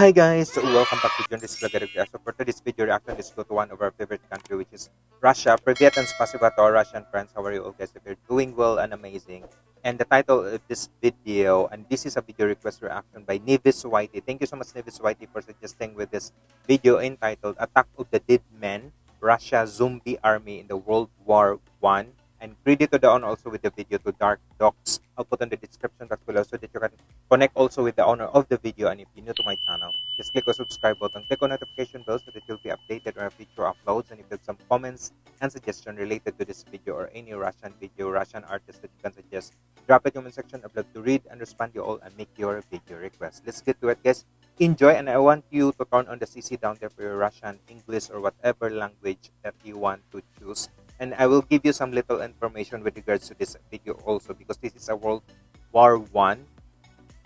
Hi guys, welcome back to John Vlog Reaction. For today's video reaction, let's go to one of our favorite country which is Russia. Privyet and spasiba to our Russian friends. How are you all guys? If you're doing well and amazing. And the title of this video, and this is a video request reaction by Nevis Whitey. Thank you so much Nevis Whitey for suggesting with this video entitled Attack of the Dead Men, Russia Zombie Army in the World War One and credit to the owner also with the video to Dark Docs. I'll put on the description box below so that you can connect also with the owner of the video. And if you're new to my channel, just click the subscribe button, click on notification bell so that you'll be updated on our future uploads. And if there's some comments and suggestion related to this video or any Russian video, Russian artist that you can suggest, drop it in the comment section. I'd love to read and respond to you all and make your video request. Let's get to it, guys. Enjoy, and I want you to turn on the CC down there for your Russian, English, or whatever language that you want to choose and I will give you some little information with regards to this video also because this is a World War One.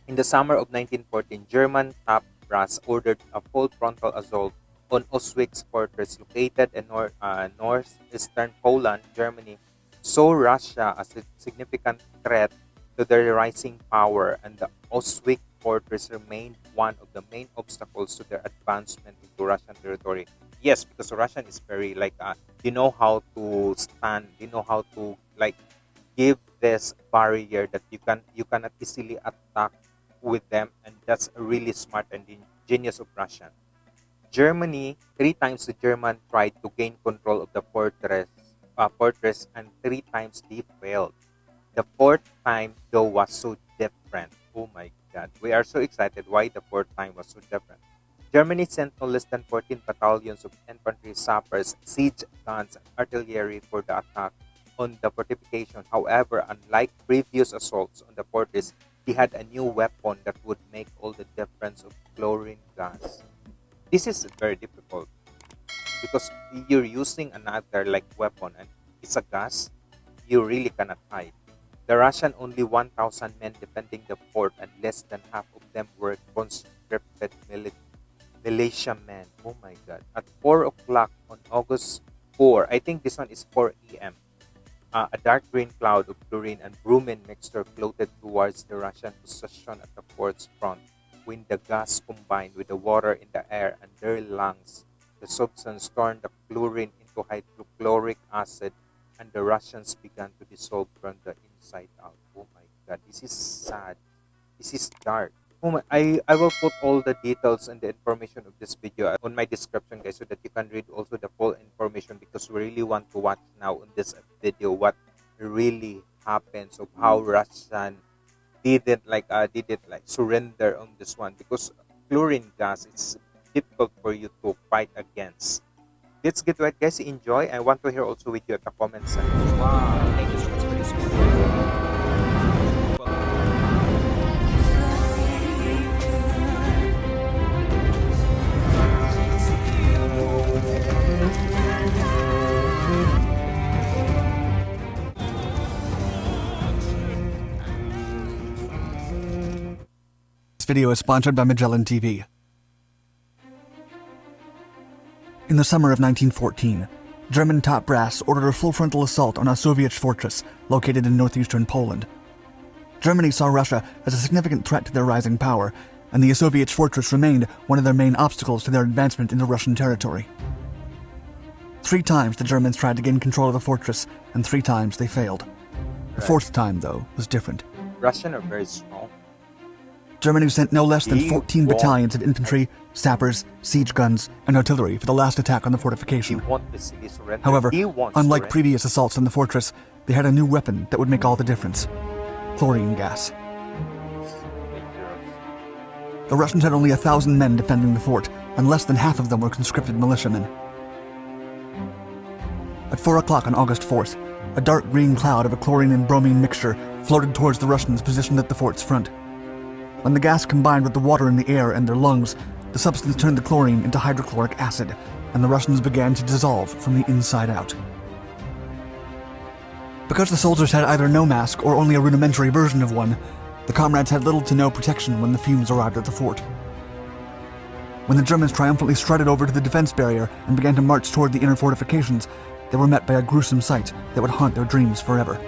In the summer of 1914, German top brass ordered a full frontal assault on Auschwitz fortress located in nor uh, northeastern Poland, Germany, saw Russia as a significant threat to their rising power and the Auschwitz fortress remained one of the main obstacles to their advancement into Russian territory. Yes because russian is very like uh, you know how to stand you know how to like give this barrier that you can you cannot easily attack with them and that's really smart and genius of russian. Germany three times the german tried to gain control of the fortress uh, fortress and three times they failed. The fourth time though was so different. Oh my god we are so excited why the fourth time was so different Germany sent no less than 14 battalions of infantry sappers, siege guns, and artillery for the attack on the fortification. However, unlike previous assaults on the fortress, he had a new weapon that would make all the difference of chlorine gas. This is very difficult because you're using another like weapon and it's a gas, you really cannot hide. The Russian only 1,000 men defending the fort and less than half of them were conscripted militia men. Oh my god. At 4 o'clock on August 4, I think this one is 4 a.m. Uh, a dark green cloud of chlorine and bromine mixture floated towards the Russian position at the fort's front. When the gas combined with the water in the air and their lungs, the substance turned the chlorine into hydrochloric acid and the Russians began to dissolve from the inside out. Oh my god, this is sad. This is dark. Oh my I, I will put all the details and the information of this video on my description guys so that you can read also the full information because we really want to watch now in this video what really happens of how Russian didn't like uh, didn't like surrender on this one because chlorine gas it's difficult for you to fight against. Let's get to it guys enjoy I want to hear also with you at the comments section. Wow, thank you so much for this This video is sponsored by Magellan TV. In the summer of 1914, German top brass ordered a full frontal assault on a Soviet fortress located in northeastern Poland. Germany saw Russia as a significant threat to their rising power, and the Soviet fortress remained one of their main obstacles to their advancement into Russian territory. Three times the Germans tried to gain control of the fortress, and three times they failed. The fourth time, though, was different. Russians are very strong. Germany sent no less than 14 battalions of infantry, sappers, siege guns, and artillery for the last attack on the fortification. However, unlike previous assaults on the fortress, they had a new weapon that would make all the difference chlorine gas. The Russians had only a thousand men defending the fort, and less than half of them were conscripted militiamen. At 4 o'clock on August 4th, a dark green cloud of a chlorine and bromine mixture floated towards the Russians positioned at the fort's front. When the gas combined with the water in the air and their lungs, the substance turned the chlorine into hydrochloric acid, and the Russians began to dissolve from the inside out. Because the soldiers had either no mask or only a rudimentary version of one, the comrades had little to no protection when the fumes arrived at the fort. When the Germans triumphantly strutted over to the defense barrier and began to march toward the inner fortifications, they were met by a gruesome sight that would haunt their dreams forever.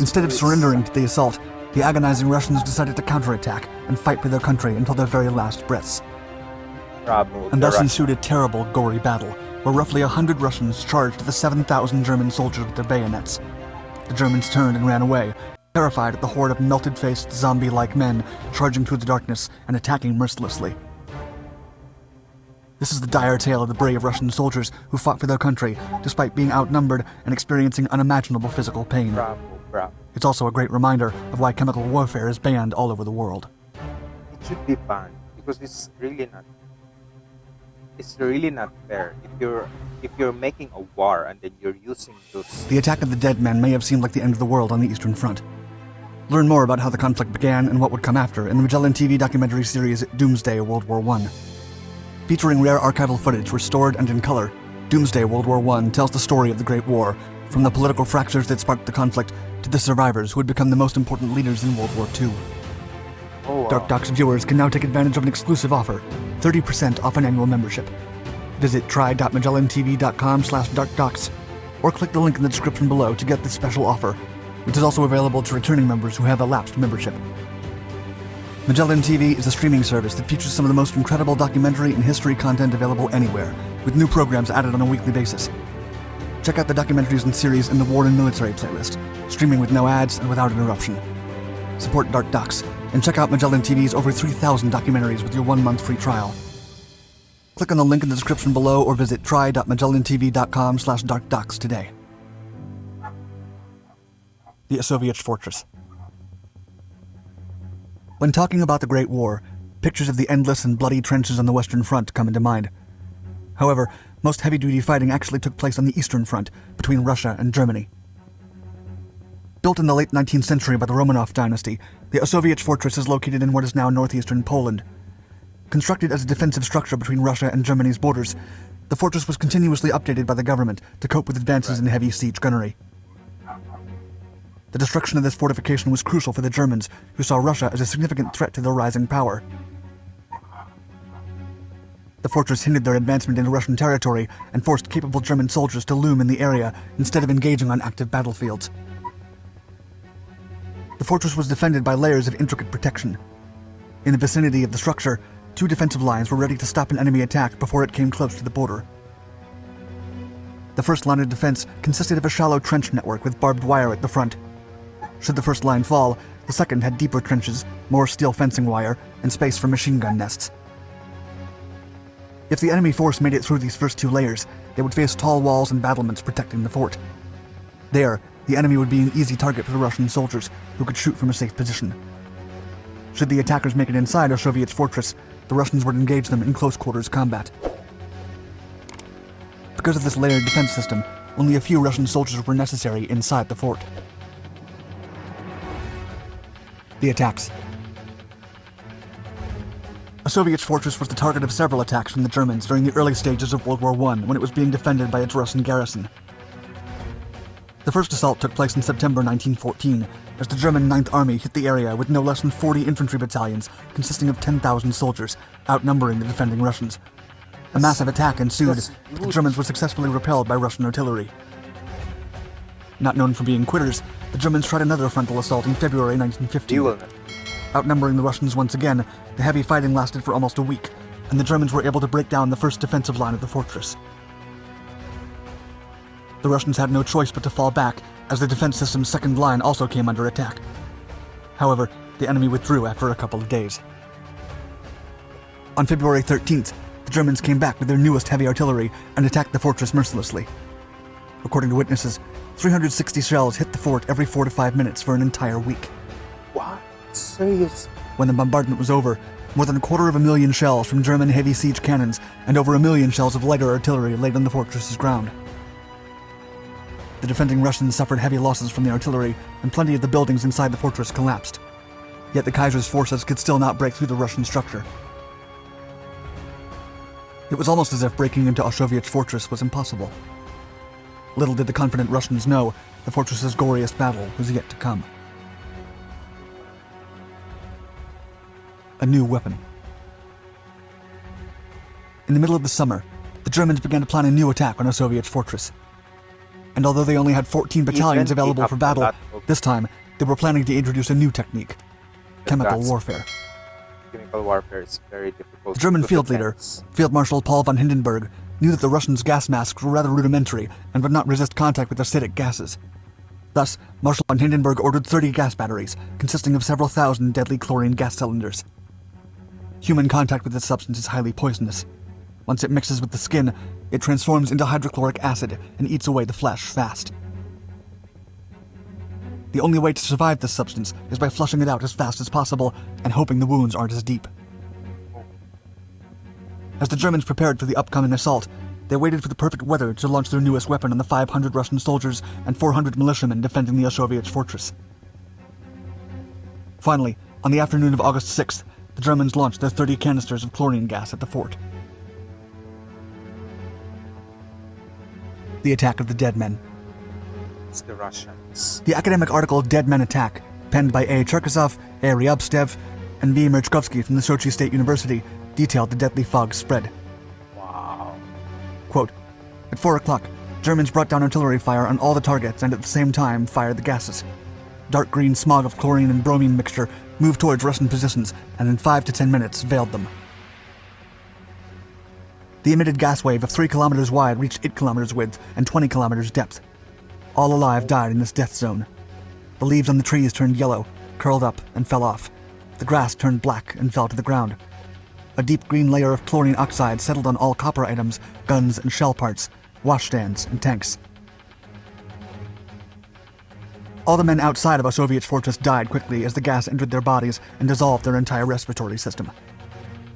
Instead of surrendering to the assault, the agonizing Russians decided to counterattack and fight for their country until their very last breaths. And thus ensued a terrible, gory battle, where roughly a hundred Russians charged the 7,000 German soldiers with their bayonets. The Germans turned and ran away, terrified at the horde of melted-faced, zombie-like men charging through the darkness and attacking mercilessly. This is the dire tale of the brave Russian soldiers who fought for their country, despite being outnumbered and experiencing unimaginable physical pain. It's also a great reminder of why chemical warfare is banned all over the world. It should be banned because it's really not. It's really not fair if you're if you're making a war and then you're using those. The attack of the dead men may have seemed like the end of the world on the Eastern Front. Learn more about how the conflict began and what would come after in the Magellan TV documentary series Doomsday World War I. Featuring rare archival footage restored and in color, Doomsday World War I tells the story of the Great War, from the political fractures that sparked the conflict to the survivors who would become the most important leaders in World War II. Oh, wow. Dark Docs viewers can now take advantage of an exclusive offer, 30% off an annual membership. Visit try.magellantv.com slash darkdocs, or click the link in the description below to get this special offer, which is also available to returning members who have a lapsed membership. Magellan TV is a streaming service that features some of the most incredible documentary and history content available anywhere, with new programs added on a weekly basis. Check out the documentaries and series in the War and Military playlist, streaming with no ads and without interruption. Support Dark Docs, and check out Magellan TV's over 3,000 documentaries with your one-month free trial. Click on the link in the description below or visit try.magellantv.com slash darkdocs today. The Soviet Fortress When talking about the Great War, pictures of the endless and bloody trenches on the Western Front come into mind. However, most heavy-duty fighting actually took place on the Eastern Front, between Russia and Germany. Built in the late 19th century by the Romanov dynasty, the Osovich fortress is located in what is now northeastern Poland. Constructed as a defensive structure between Russia and Germany's borders, the fortress was continuously updated by the government to cope with advances in heavy siege gunnery. The destruction of this fortification was crucial for the Germans, who saw Russia as a significant threat to their rising power. The fortress hindered their advancement into Russian territory and forced capable German soldiers to loom in the area instead of engaging on active battlefields. The fortress was defended by layers of intricate protection. In the vicinity of the structure, two defensive lines were ready to stop an enemy attack before it came close to the border. The first line of defense consisted of a shallow trench network with barbed wire at the front. Should the first line fall, the second had deeper trenches, more steel fencing wire, and space for machine gun nests. If the enemy force made it through these first two layers, they would face tall walls and battlements protecting the fort. There, the enemy would be an easy target for the Russian soldiers, who could shoot from a safe position. Should the attackers make it inside a Soviet fortress, the Russians would engage them in close quarters combat. Because of this layered defense system, only a few Russian soldiers were necessary inside the fort. The attacks. Soviet fortress was the target of several attacks from the Germans during the early stages of World War I when it was being defended by its Russian garrison. The first assault took place in September 1914, as the German 9th Army hit the area with no less than 40 infantry battalions consisting of 10,000 soldiers, outnumbering the defending Russians. A massive attack ensued, but the Germans were successfully repelled by Russian artillery. Not known for being quitters, the Germans tried another frontal assault in February 1915. Outnumbering the Russians once again, the heavy fighting lasted for almost a week, and the Germans were able to break down the first defensive line of the fortress. The Russians had no choice but to fall back, as the defense system's second line also came under attack. However, the enemy withdrew after a couple of days. On February 13th, the Germans came back with their newest heavy artillery and attacked the fortress mercilessly. According to witnesses, 360 shells hit the fort every four to five minutes for an entire week. Serious? When the bombardment was over, more than a quarter of a million shells from German heavy siege cannons and over a million shells of lighter artillery laid on the fortress's ground. The defending Russians suffered heavy losses from the artillery, and plenty of the buildings inside the fortress collapsed. Yet the Kaiser's forces could still not break through the Russian structure. It was almost as if breaking into Auschwitz fortress was impossible. Little did the confident Russians know the fortress's goriest battle was yet to come. A new weapon. In the middle of the summer, the Germans began to plan a new attack on a Soviet fortress. And although they only had 14 battalions available for battle, this time they were planning to introduce a new technique chemical warfare. Chemical warfare is very difficult. The German field leader. Field Marshal Paul von Hindenburg, knew that the Russians' gas masks were rather rudimentary and would not resist contact with acidic gases. Thus, Marshal von Hindenburg ordered 30 gas batteries, consisting of several thousand deadly chlorine gas cylinders. Human contact with this substance is highly poisonous. Once it mixes with the skin, it transforms into hydrochloric acid and eats away the flesh fast. The only way to survive this substance is by flushing it out as fast as possible and hoping the wounds aren't as deep. As the Germans prepared for the upcoming assault, they waited for the perfect weather to launch their newest weapon on the 500 Russian soldiers and 400 militiamen defending the Osowicz fortress. Finally, on the afternoon of August 6th, the Germans launched their 30 canisters of chlorine gas at the fort. The attack of the dead men. It's the Russians. The academic article Dead Men Attack, penned by A. Cherkasov, A. Ryabtsev, and V. Merchkovsky from the Sochi State University, detailed the deadly fog spread. Wow. Quote, At 4 o'clock, Germans brought down artillery fire on all the targets and at the same time fired the gases. Dark green smog of chlorine and bromine mixture moved towards Russian positions and in 5 to 10 minutes veiled them. The emitted gas wave of 3 kilometers wide reached 8 kilometers width and 20 kilometers depth. All alive died in this death zone. The leaves on the trees turned yellow, curled up, and fell off. The grass turned black and fell to the ground. A deep green layer of chlorine oxide settled on all copper items, guns and shell parts, washstands, and tanks. All the men outside of Osowicz fortress died quickly as the gas entered their bodies and dissolved their entire respiratory system.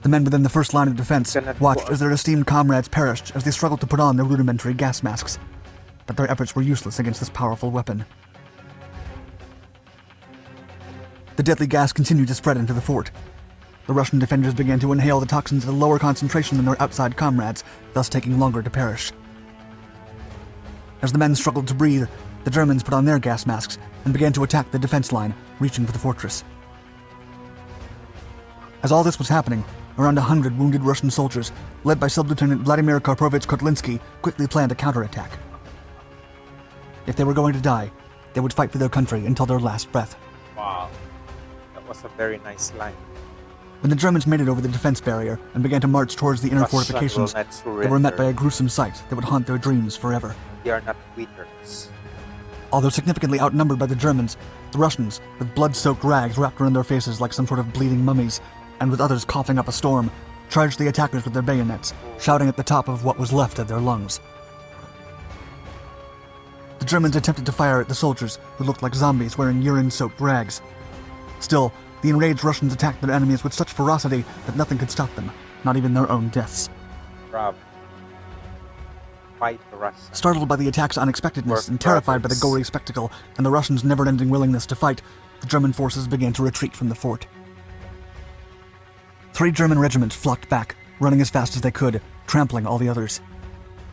The men within the first line of defense watched as their esteemed comrades perished as they struggled to put on their rudimentary gas masks. But their efforts were useless against this powerful weapon. The deadly gas continued to spread into the fort. The Russian defenders began to inhale the toxins at a lower concentration than their outside comrades, thus taking longer to perish. As the men struggled to breathe, the Germans put on their gas masks and began to attack the defense line, reaching for the fortress. As all this was happening, around a hundred wounded Russian soldiers, led by Sub-Lieutenant Vladimir Karpovich Kotlinsky, quickly planned a counterattack. If they were going to die, they would fight for their country until their last breath. Wow. That was a very nice line. When the Germans made it over the defense barrier and began to march towards the inner Russia fortifications, they were met by a gruesome sight that would haunt their dreams forever. They are not quitters. Although significantly outnumbered by the Germans, the Russians, with blood-soaked rags wrapped around their faces like some sort of bleeding mummies, and with others coughing up a storm, charged the attackers with their bayonets, shouting at the top of what was left of their lungs. The Germans attempted to fire at the soldiers, who looked like zombies wearing urine-soaked rags. Still, the enraged Russians attacked their enemies with such ferocity that nothing could stop them, not even their own deaths. Bravo. Fight the Russians. Startled by the attack's unexpectedness and terrified by the gory spectacle and the Russians' never ending willingness to fight, the German forces began to retreat from the fort. Three German regiments flocked back, running as fast as they could, trampling all the others.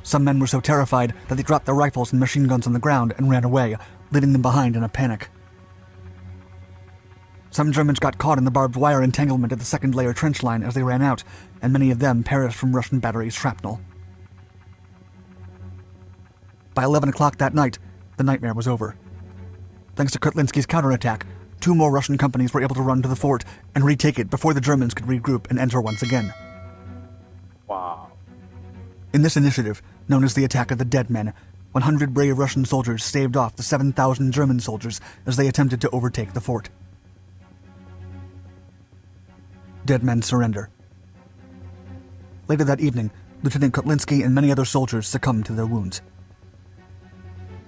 Some men were so terrified that they dropped their rifles and machine guns on the ground and ran away, leaving them behind in a panic. Some Germans got caught in the barbed wire entanglement of the second layer trench line as they ran out, and many of them perished from Russian battery shrapnel. By 11 o'clock that night, the nightmare was over. Thanks to Kotlinsky's counterattack, two more Russian companies were able to run to the fort and retake it before the Germans could regroup and enter once again. Wow. In this initiative, known as the Attack of the Dead Men, 100 brave Russian soldiers staved off the 7,000 German soldiers as they attempted to overtake the fort. Dead men surrender. Later that evening, Lieutenant Kotlinsky and many other soldiers succumbed to their wounds.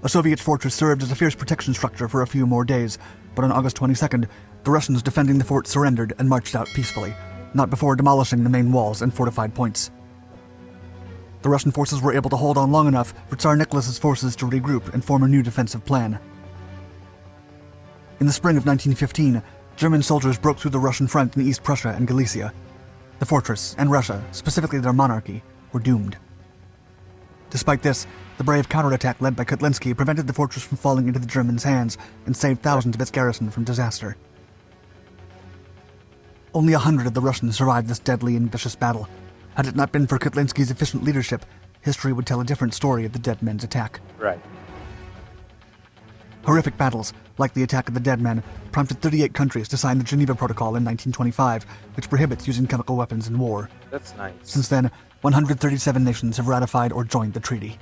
A Soviet fortress served as a fierce protection structure for a few more days, but on August 22nd, the Russians defending the fort surrendered and marched out peacefully, not before demolishing the main walls and fortified points. The Russian forces were able to hold on long enough for Tsar Nicholas's forces to regroup and form a new defensive plan. In the spring of 1915, German soldiers broke through the Russian front in East Prussia and Galicia. The fortress and Russia, specifically their monarchy, were doomed. Despite this, the brave counterattack led by Kotlinsky prevented the fortress from falling into the Germans' hands and saved thousands of its garrison from disaster. Only a hundred of the Russians survived this deadly and vicious battle. Had it not been for Kotlinsky's efficient leadership, history would tell a different story of the dead men's attack. Right. Horrific battles, like the attack of the Dead Men, prompted 38 countries to sign the Geneva Protocol in 1925, which prohibits using chemical weapons in war. That's nice. Since then, 137 nations have ratified or joined the treaty.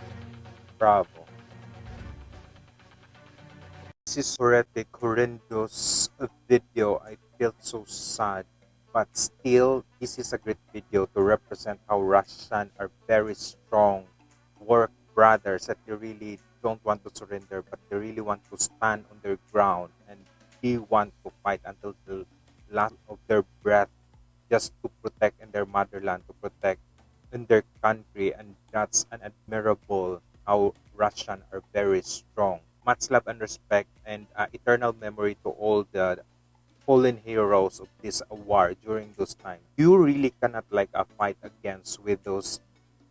Bravo. This is already horrendous video. I felt so sad. But still, this is a great video to represent how Russian are very strong work brothers that they really don't want to surrender, but they really want to stand on their ground and they want to fight until the last of their breath just to protect in their motherland, to protect in their country. And that's an admirable how Russian are very strong. Much love and respect and uh, eternal memory to all the fallen heroes of this war during those times. You really cannot like a fight against with those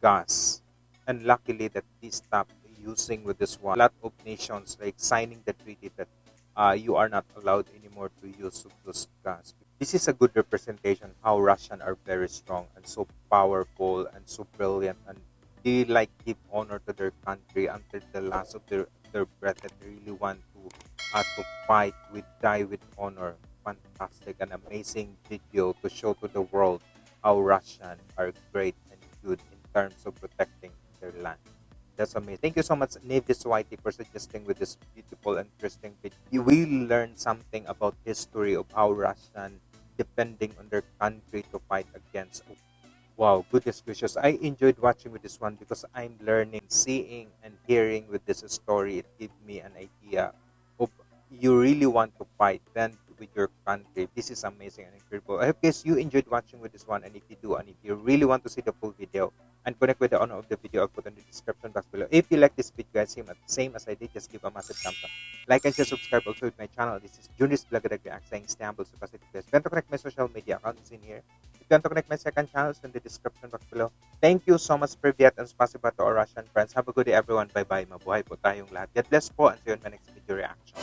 gas. And luckily that they stopped using with this one. A lot of nations like signing the treaty that uh, you are not allowed anymore to use those gas. This is a good representation how Russian are very strong and so powerful and so brilliant and they like give honor to their country until the last of their, their breath that they really want to uh, to fight with die with honor fantastic and amazing video to show to the world how Russian are great and good in terms of protecting their land. That's amazing. Thank you so much, Navis Whitey, for suggesting with this beautiful interesting video. You will learn something about history of how Russian depending on their country to fight against. Wow, goodness gracious. I enjoyed watching with this one because I'm learning, seeing, and hearing with this story. It gives me an idea of you really want to fight. Then with your country. This is amazing and incredible. I hope guys you enjoyed watching with this one and if you do and if you really want to see the full video and connect with the owner of the video I'll put in the description box below. If you like this video guys same, same as I did just give a massive thumbs up. Like and share subscribe also with my channel. This is Junis Blagadag React saying Istanbul so positive guys. Want to connect my social media accounts in here. don't connect my second channels in the description box below. Thank you so much for Viet and spasiba to our Russian friends. Have a good day everyone. Bye-bye. Mabuhay po tayong lahat. God bless po and see you in my next video reaction.